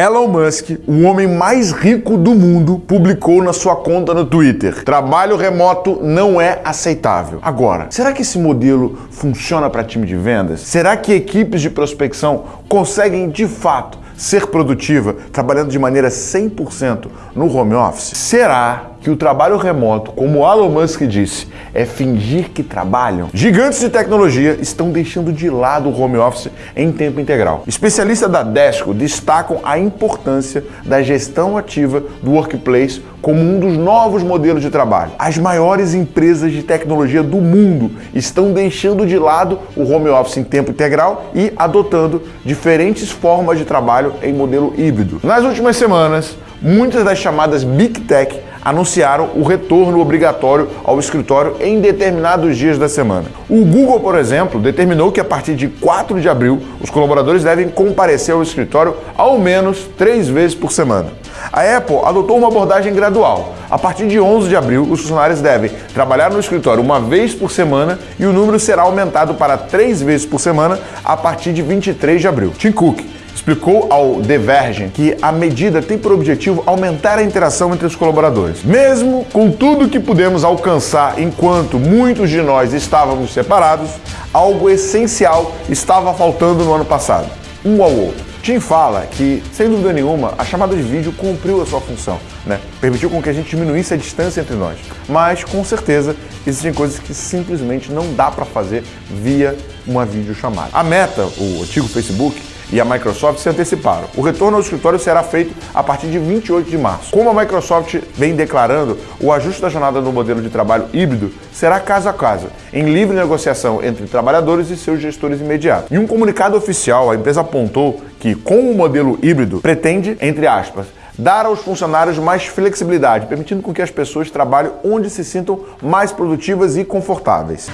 Elon Musk, o homem mais rico do mundo, publicou na sua conta no Twitter: trabalho remoto não é aceitável. Agora, será que esse modelo funciona para time de vendas? Será que equipes de prospecção conseguem de fato ser produtiva trabalhando de maneira 100% no home office? Será que o trabalho remoto, como Elon Musk disse, é fingir que trabalham? Gigantes de tecnologia estão deixando de lado o home office em tempo integral. Especialistas da Desco destacam a importância da gestão ativa do workplace como um dos novos modelos de trabalho. As maiores empresas de tecnologia do mundo estão deixando de lado o home office em tempo integral e adotando diferentes formas de trabalho em modelo híbrido. Nas últimas semanas, muitas das chamadas Big Tech anunciaram o retorno obrigatório ao escritório em determinados dias da semana. O Google, por exemplo, determinou que a partir de 4 de abril os colaboradores devem comparecer ao escritório ao menos três vezes por semana. A Apple adotou uma abordagem gradual. A partir de 11 de abril, os funcionários devem trabalhar no escritório uma vez por semana e o número será aumentado para três vezes por semana a partir de 23 de abril. Tim Cook explicou ao The Verge que a medida tem por objetivo aumentar a interação entre os colaboradores. Mesmo com tudo que pudemos alcançar enquanto muitos de nós estávamos separados, algo essencial estava faltando no ano passado: um ao outro. Tim fala que, sem dúvida nenhuma, a chamada de vídeo cumpriu a sua função, né? permitiu com que a gente diminuísse a distância entre nós. Mas, com certeza, existem coisas que simplesmente não dá para fazer via uma videochamada. A Meta, o antigo Facebook, e a Microsoft se anteciparam. O retorno ao escritório será feito a partir de 28 de março. Como a Microsoft vem declarando, o ajuste da jornada no modelo de trabalho híbrido será caso a caso, em livre negociação entre trabalhadores e seus gestores imediatos. Em um comunicado oficial, a empresa apontou que, com o modelo híbrido, pretende, entre aspas, dar aos funcionários mais flexibilidade, permitindo com que as pessoas trabalhem onde se sintam mais produtivas e confortáveis.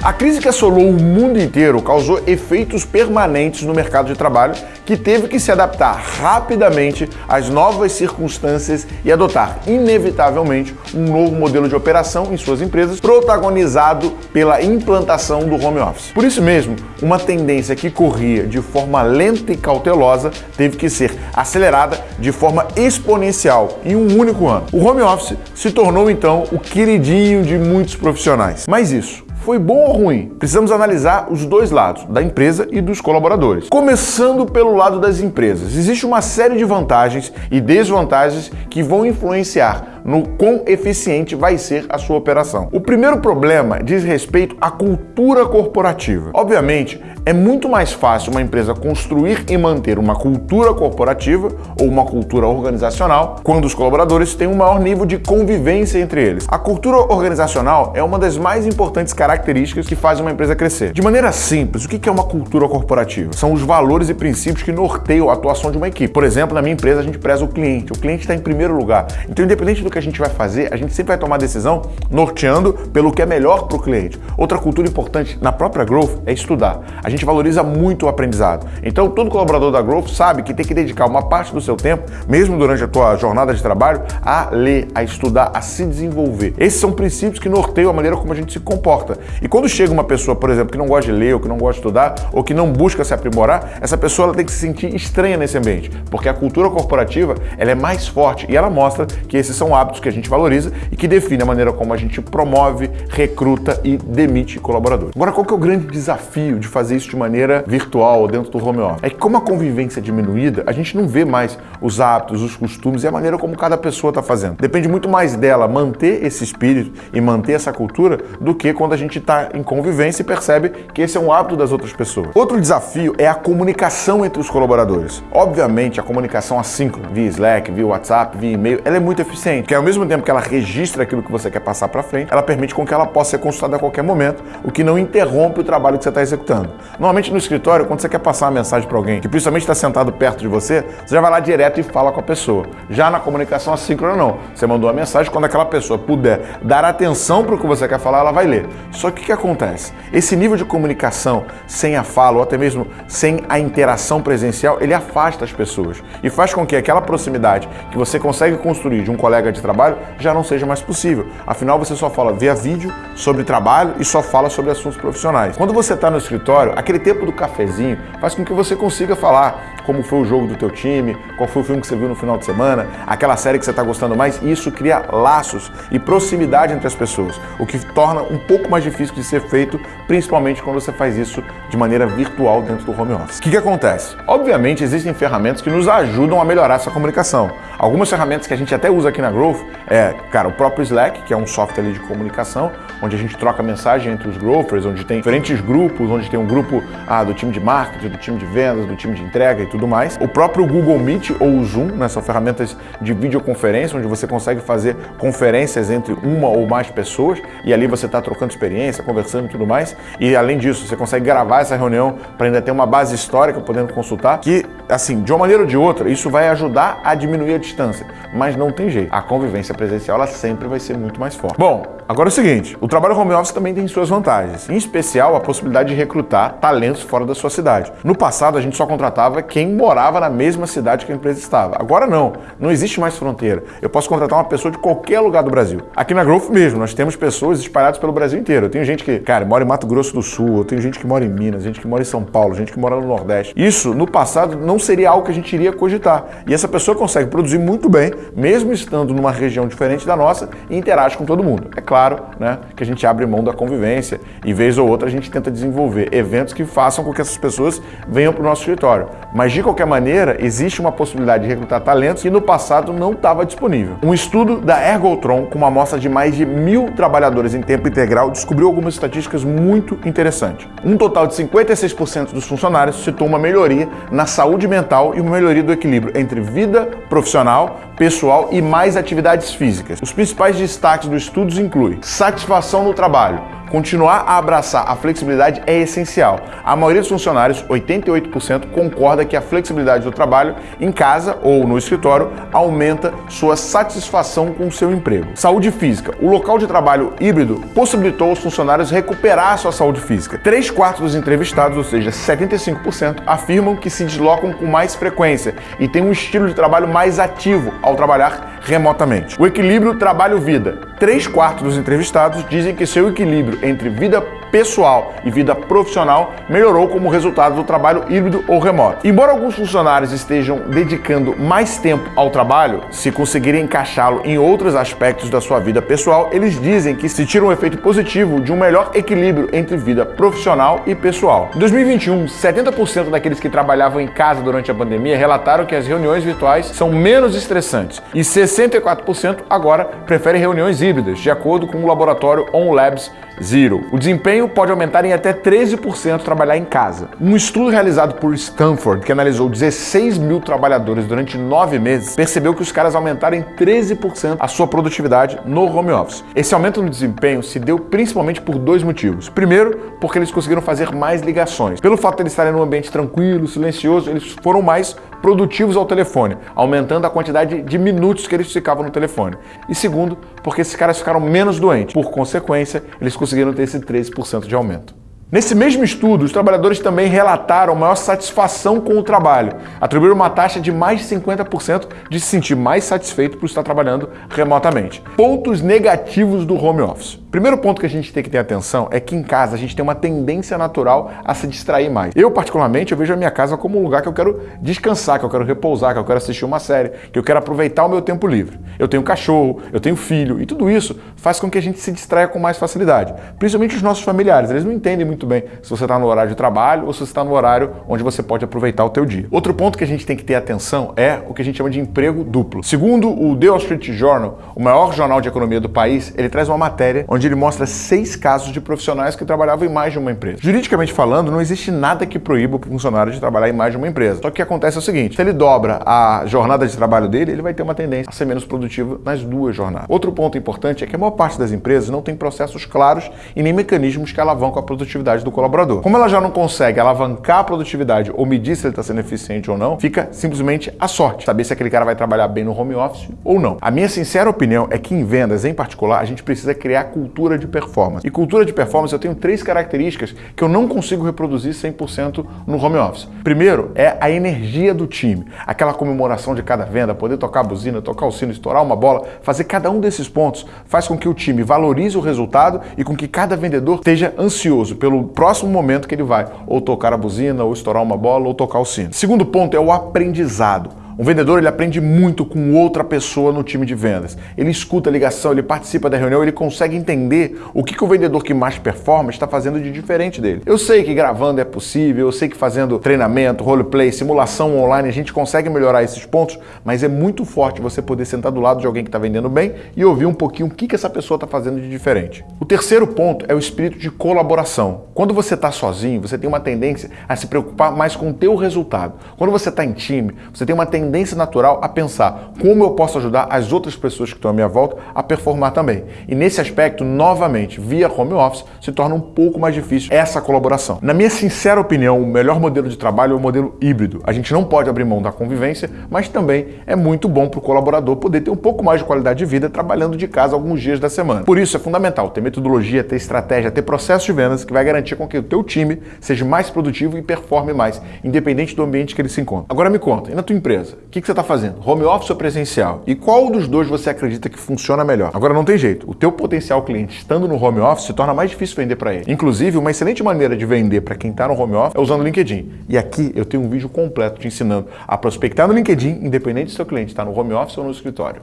A crise que assolou o mundo inteiro causou efeitos permanentes no mercado de trabalho, que teve que se adaptar rapidamente às novas circunstâncias e adotar, inevitavelmente, um novo modelo de operação em suas empresas, protagonizado pela implantação do home office. Por isso mesmo, uma tendência que corria de forma lenta e cautelosa teve que ser acelerada de forma exponencial em um único ano. O home office se tornou então o queridinho de muitos profissionais. Mas isso foi bom ou ruim? Precisamos analisar os dois lados, da empresa e dos colaboradores. Começando pelo lado das empresas, existe uma série de vantagens e desvantagens que vão influenciar no quão eficiente vai ser a sua operação. O primeiro problema diz respeito à cultura corporativa. Obviamente, é muito mais fácil uma empresa construir e manter uma cultura corporativa ou uma cultura organizacional quando os colaboradores têm um maior nível de convivência entre eles. A cultura organizacional é uma das mais importantes características que faz uma empresa crescer. De maneira simples, o que é uma cultura corporativa? São os valores e princípios que norteiam a atuação de uma equipe. Por exemplo, na minha empresa a gente preza o cliente. O cliente está em primeiro lugar. Então, independente do que a gente vai fazer, a gente sempre vai tomar decisão norteando pelo que é melhor para o cliente. Outra cultura importante na própria Growth é estudar. A gente valoriza muito o aprendizado. Então, todo colaborador da Growth sabe que tem que dedicar uma parte do seu tempo, mesmo durante a tua jornada de trabalho, a ler, a estudar, a se desenvolver. Esses são princípios que norteiam a maneira como a gente se comporta. E quando chega uma pessoa, por exemplo, que não gosta de ler, ou que não gosta de estudar, ou que não busca se aprimorar, essa pessoa tem que se sentir estranha nesse ambiente, porque a cultura corporativa ela é mais forte e ela mostra que esses são hábitos hábitos que a gente valoriza e que define a maneira como a gente promove, recruta e demite colaboradores. Agora, qual que é o grande desafio de fazer isso de maneira virtual dentro do home office? É que como a convivência é diminuída, a gente não vê mais os hábitos, os costumes e a maneira como cada pessoa está fazendo. Depende muito mais dela manter esse espírito e manter essa cultura do que quando a gente está em convivência e percebe que esse é um hábito das outras pessoas. Outro desafio é a comunicação entre os colaboradores. Obviamente, a comunicação assíncrona, via Slack, via WhatsApp, via e-mail, ela é muito eficiente, porque ao mesmo tempo que ela registra aquilo que você quer passar para frente, ela permite com que ela possa ser consultada a qualquer momento, o que não interrompe o trabalho que você está executando. Normalmente no escritório, quando você quer passar uma mensagem para alguém que principalmente está sentado perto de você, você já vai lá direto e fala com a pessoa. Já na comunicação assíncrona não. Você mandou a mensagem, quando aquela pessoa puder dar atenção para o que você quer falar, ela vai ler. Só que o que acontece? Esse nível de comunicação sem a fala ou até mesmo sem a interação presencial, ele afasta as pessoas e faz com que aquela proximidade que você consegue construir de um colega de de trabalho já não seja mais possível. Afinal, você só fala via vídeo sobre trabalho e só fala sobre assuntos profissionais. Quando você está no escritório, aquele tempo do cafezinho faz com que você consiga falar como foi o jogo do teu time, qual foi o filme que você viu no final de semana, aquela série que você está gostando mais, isso cria laços e proximidade entre as pessoas, o que torna um pouco mais difícil de ser feito, principalmente quando você faz isso de maneira virtual dentro do home office. O que, que acontece? Obviamente existem ferramentas que nos ajudam a melhorar essa comunicação. Algumas ferramentas que a gente até usa aqui na Growth é, cara, o próprio Slack, que é um software de comunicação, onde a gente troca mensagem entre os growthers, onde tem diferentes grupos, onde tem um grupo ah, do time de marketing, do time de vendas, do time de entrega e tudo mais. O próprio Google Meet ou o Zoom, né, são ferramentas de videoconferência, onde você consegue fazer conferências entre uma ou mais pessoas e ali você está trocando experiência, conversando e tudo mais. E além disso, você consegue gravar essa reunião para ainda ter uma base histórica podendo consultar, que assim, de uma maneira ou de outra, isso vai ajudar a diminuir a distância, mas não tem jeito. A convivência presencial ela sempre vai ser muito mais forte. Bom, agora é o seguinte, o trabalho home office também tem suas vantagens, em especial a possibilidade de recrutar talentos fora da sua cidade. No passado, a gente só contratava quem morava na mesma cidade que a empresa estava. Agora não, não existe mais fronteira. Eu posso contratar uma pessoa de qualquer lugar do Brasil. Aqui na Growth mesmo, nós temos pessoas espalhadas pelo Brasil inteiro. Eu tenho gente que, cara, mora em Mato Grosso do Sul, eu tenho gente que mora em Minas, gente que mora em São Paulo, gente que mora no Nordeste. Isso, no passado, não seria algo que a gente iria cogitar. E essa pessoa consegue produzir muito bem, mesmo estando numa região diferente da nossa, e interage com todo mundo. É claro né, que a gente abre mão da convivência e, vez ou outra, a gente tenta desenvolver eventos que façam com que essas pessoas venham para o nosso escritório. Mas, de qualquer maneira, existe uma possibilidade de recrutar talentos que no passado não estava disponível. Um estudo da Ergotron, com uma amostra de mais de mil trabalhadores em tempo integral, descobriu algumas estatísticas muito interessantes. Um total de 56% dos funcionários citou uma melhoria na saúde mental e uma melhoria do equilíbrio entre vida profissional, pessoal e mais atividades físicas. Os principais destaques do estudo incluem satisfação no trabalho, Continuar a abraçar a flexibilidade é essencial. A maioria dos funcionários, 88%, concorda que a flexibilidade do trabalho em casa ou no escritório aumenta sua satisfação com o seu emprego. Saúde física. O local de trabalho híbrido possibilitou aos funcionários recuperar sua saúde física. Três quartos dos entrevistados, ou seja, 75%, afirmam que se deslocam com mais frequência e têm um estilo de trabalho mais ativo ao trabalhar remotamente. O equilíbrio trabalho-vida. Três quartos dos entrevistados dizem que seu equilíbrio entre vida pessoal e vida profissional melhorou como resultado do trabalho híbrido ou remoto. Embora alguns funcionários estejam dedicando mais tempo ao trabalho, se conseguirem encaixá-lo em outros aspectos da sua vida pessoal, eles dizem que se tira um efeito positivo de um melhor equilíbrio entre vida profissional e pessoal. Em 2021, 70% daqueles que trabalhavam em casa durante a pandemia relataram que as reuniões virtuais são menos estressantes e 64% agora preferem reuniões híbridas, de acordo com o laboratório OnLabs Zero. O desempenho pode aumentar em até 13% trabalhar em casa. Um estudo realizado por Stanford, que analisou 16 mil trabalhadores durante nove meses, percebeu que os caras aumentaram em 13% a sua produtividade no home office. Esse aumento no desempenho se deu principalmente por dois motivos. Primeiro, porque eles conseguiram fazer mais ligações. Pelo fato de eles estarem num ambiente tranquilo, silencioso, eles foram mais produtivos ao telefone, aumentando a quantidade de minutos que eles ficavam no telefone. E segundo, porque esses caras ficaram menos doentes. Por consequência, eles conseguiram ter esse 13% de aumento. Nesse mesmo estudo, os trabalhadores também relataram maior satisfação com o trabalho, atribuíram uma taxa de mais de 50% de se sentir mais satisfeito por estar trabalhando remotamente. Pontos negativos do home office. Primeiro ponto que a gente tem que ter atenção é que em casa a gente tem uma tendência natural a se distrair mais. Eu, particularmente, eu vejo a minha casa como um lugar que eu quero descansar, que eu quero repousar, que eu quero assistir uma série, que eu quero aproveitar o meu tempo livre. Eu tenho cachorro, eu tenho filho, e tudo isso faz com que a gente se distraia com mais facilidade. Principalmente os nossos familiares, eles não entendem muito bem se você está no horário de trabalho ou se você está no horário onde você pode aproveitar o teu dia. Outro ponto que a gente tem que ter atenção é o que a gente chama de emprego duplo. Segundo o The Wall Street Journal, o maior jornal de economia do país, ele traz uma matéria onde onde ele mostra seis casos de profissionais que trabalhavam em mais de uma empresa. Juridicamente falando, não existe nada que proíba o funcionário de trabalhar em mais de uma empresa. Só que o que acontece é o seguinte: se ele dobra a jornada de trabalho dele, ele vai ter uma tendência a ser menos produtivo nas duas jornadas. Outro ponto importante é que a maior parte das empresas não tem processos claros e nem mecanismos que alavancam a produtividade do colaborador. Como ela já não consegue alavancar a produtividade ou medir se ele está sendo eficiente ou não, fica simplesmente a sorte, saber se aquele cara vai trabalhar bem no home office ou não. A minha sincera opinião é que em vendas, em particular, a gente precisa criar cultura cultura de performance. E cultura de performance eu tenho três características que eu não consigo reproduzir 100% no home office. Primeiro é a energia do time, aquela comemoração de cada venda, poder tocar a buzina, tocar o sino, estourar uma bola, fazer cada um desses pontos faz com que o time valorize o resultado e com que cada vendedor esteja ansioso pelo próximo momento que ele vai ou tocar a buzina, ou estourar uma bola, ou tocar o sino. Segundo ponto é o aprendizado. Um vendedor ele aprende muito com outra pessoa no time de vendas. Ele escuta a ligação, ele participa da reunião, ele consegue entender o que, que o vendedor que mais performa está fazendo de diferente dele. Eu sei que gravando é possível, eu sei que fazendo treinamento, roleplay, simulação online, a gente consegue melhorar esses pontos, mas é muito forte você poder sentar do lado de alguém que está vendendo bem e ouvir um pouquinho o que, que essa pessoa está fazendo de diferente. O terceiro ponto é o espírito de colaboração. Quando você está sozinho, você tem uma tendência a se preocupar mais com o teu resultado. Quando você está em time, você tem uma tendência tendência natural a pensar como eu posso ajudar as outras pessoas que estão à minha volta a performar também. E nesse aspecto, novamente, via home office, se torna um pouco mais difícil essa colaboração. Na minha sincera opinião, o melhor modelo de trabalho é o modelo híbrido. A gente não pode abrir mão da convivência, mas também é muito bom para o colaborador poder ter um pouco mais de qualidade de vida trabalhando de casa alguns dias da semana. Por isso é fundamental ter metodologia, ter estratégia, ter processo de vendas que vai garantir com que o teu time seja mais produtivo e performe mais, independente do ambiente que ele se encontra. Agora me conta, e na tua empresa? O que, que você está fazendo? Home office ou presencial? E qual dos dois você acredita que funciona melhor? Agora não tem jeito. O teu potencial cliente estando no home office se torna mais difícil vender para ele. Inclusive, uma excelente maneira de vender para quem está no home office é usando o LinkedIn. E aqui eu tenho um vídeo completo te ensinando a prospectar no LinkedIn, independente se seu cliente está no home office ou no escritório.